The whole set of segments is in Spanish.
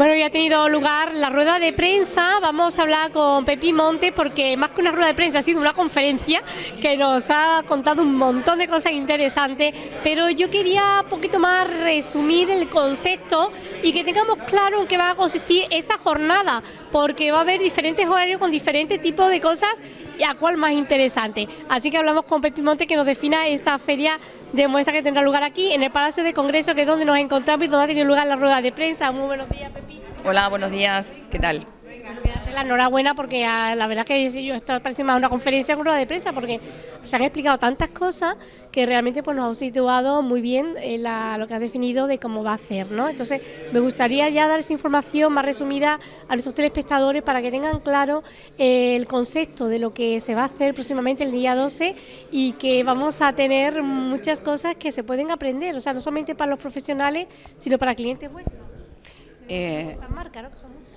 Bueno, ya ha tenido lugar la rueda de prensa. Vamos a hablar con Pepi Monte porque más que una rueda de prensa ha sido una conferencia que nos ha contado un montón de cosas interesantes. Pero yo quería un poquito más resumir el concepto y que tengamos claro en qué va a consistir esta jornada, porque va a haber diferentes horarios con diferentes tipos de cosas y a cuál más interesante. Así que hablamos con Pepi Monte que nos defina esta feria de muestra que tendrá lugar aquí en el Palacio de Congreso, que es donde nos encontramos y donde ha tenido lugar la rueda de prensa. Muy buenos días, Pepi. Hola, buenos días. ¿Qué tal? La enhorabuena porque la verdad que yo, estoy parece más una conferencia con rueda de prensa porque se han explicado tantas cosas que realmente pues nos ha situado muy bien en lo que ha definido de cómo va a ser, ¿no? Entonces me gustaría ya dar esa información más resumida a nuestros telespectadores para que tengan claro eh, el concepto de lo que se va a hacer próximamente el día 12 y que vamos a tener muchas cosas que se pueden aprender, o sea, no solamente para los profesionales, sino para clientes vuestros. Eh,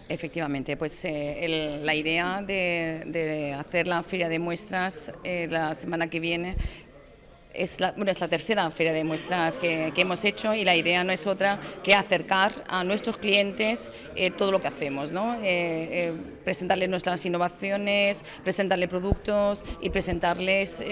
efectivamente, pues eh, la idea de, hacer la feria de muestras eh, la semana que viene es la, bueno, es la tercera feria de muestras que, hemos hecho y la idea no es otra que acercar a nuestros clientes eh, todo lo que hacemos, ¿no? Eh, eh, presentarles nuestras innovaciones, presentarles productos y presentarles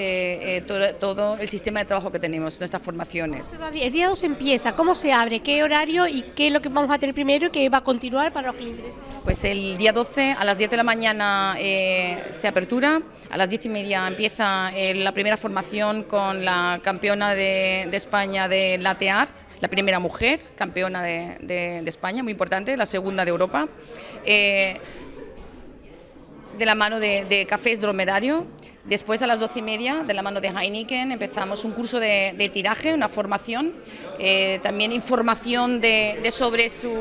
todo, todo, el sistema de trabajo que tenemos, nuestras formaciones. El día 2 empieza, ¿cómo se abre? ¿Qué horario y qué es lo que vamos a tener primero y qué va a continuar para los clientes? Pues el día 12 a las 10 de la mañana se apertura, a las 10 y media empieza la primera formación con la la campeona de, España de latte art, la primera mujer campeona de, España, muy importante, la segunda de Europa, eh, de la mano de, Cafés Dromerario. Después a las doce y media, de la mano de Heineken, empezamos un curso de, tiraje, una formación, eh, también información de, sobre su,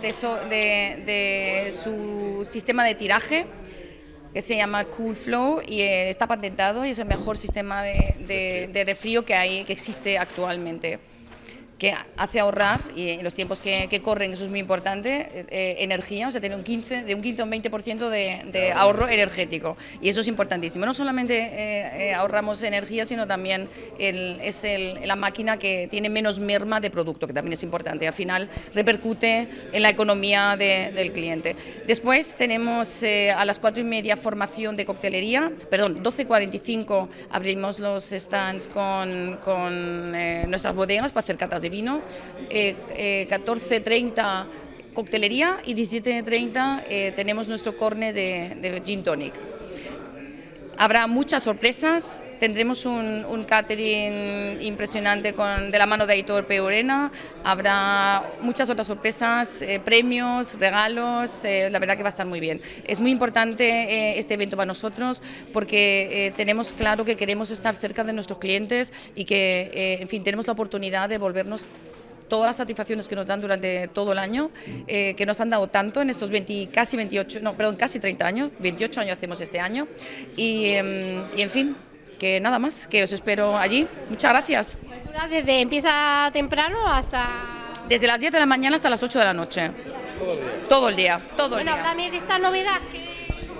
de, su sistema de tiraje que se llama Cool Flow y eh, está patentado y es el mejor sistema de, de, de refrío que, hay, que existe actualmente que hace ahorrar, y en los tiempos que, corren, eso es muy importante, eh, energía, o sea, tiene un 15, de un 15 a un 20% de, de, ahorro energético. Y eso es importantísimo. No solamente eh, eh, ahorramos energía, sino también es la máquina que tiene menos merma de producto, que también es importante. Al final repercute en la economía del cliente. Después tenemos a las 4 y media formación de coctelería, perdón, 12.45 abrimos los stands con, con nuestras bodegas para hacer catas de vino, 14.30 eh, eh, coctelería y 17.30 eh, tenemos nuestro corne de, de, gin tonic. Habrá muchas sorpresas, tendremos un, catering impresionante con, de la mano de Aitor Peorena, habrá muchas otras sorpresas, premios, regalos, la verdad que va a estar muy bien. Es muy importante este evento para nosotros porque tenemos claro que queremos estar cerca de nuestros clientes y que, en fin, tenemos la oportunidad de volvernos todas las satisfacciones que nos dan durante todo el año, eh, que nos han dado tanto en estos 20, casi 28, no, perdón, casi 30 años, 28 años hacemos este año, y, em, y en fin, que nada más, que os espero allí. Muchas gracias. Desde empieza temprano hasta... Desde las 10 de la mañana hasta las 8 de la noche. Todo el día. Todo el día. Bueno, de esta novedad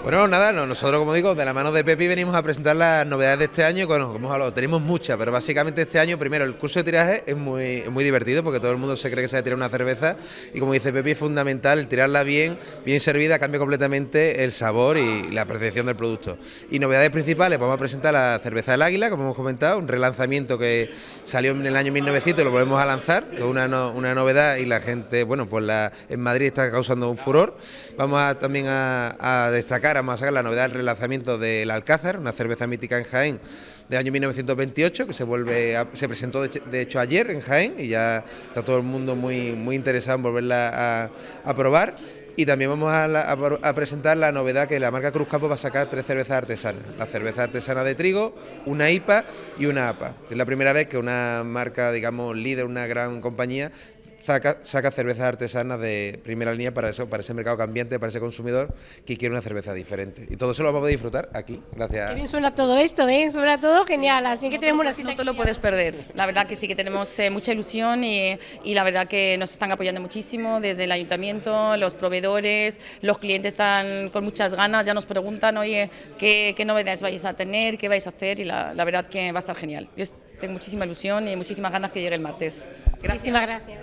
bueno, nada, nosotros como digo, de la mano de Pepi venimos a presentar las novedades de este año, bueno, como hemos tenemos muchas, pero básicamente este año, primero, el curso de tiraje es muy, divertido porque todo el mundo se cree que se va a tirar una cerveza y como dice Pepi, es fundamental tirarla bien, bien servida, cambia completamente el sabor y la percepción del producto. Y novedades principales, vamos a presentar la cerveza del águila, como hemos comentado, un relanzamiento que salió en el año 1900 y lo volvemos a lanzar, es una, una novedad y la gente, bueno, pues la, en Madrid está causando un furor. Vamos a, también a destacar vamos a sacar la novedad del relanzamiento del Alcázar, una cerveza mítica en Jaén del año 1928 que se vuelve se presentó de, hecho ayer en Jaén y ya está todo el mundo muy muy interesado en volverla a, probar y también vamos a, presentar la novedad que la marca Cruz Campo va a sacar tres cervezas artesanas. La cerveza artesana de trigo, una IPA y una APA. Es la primera vez que una marca, digamos, líder, una gran compañía, saca, saca cervezas artesanas de primera línea para eso, para ese mercado cambiante, para ese consumidor que quiere una cerveza diferente. Y todo eso lo vamos a disfrutar aquí, gracias. Qué bien suena todo esto, ¿eh? Suena todo genial, así que tenemos una cita. No te lo puedes perder, la verdad que sí que tenemos eh, mucha ilusión y, y, la verdad que nos están apoyando muchísimo desde el ayuntamiento, los proveedores, los clientes están con muchas ganas, ya nos preguntan, oye, ¿qué, qué novedades vais a tener, qué vais a hacer? Y la, la verdad que va a estar genial. Yo tengo muchísima ilusión y muchísimas ganas que llegue el martes. Muchísimas gracias.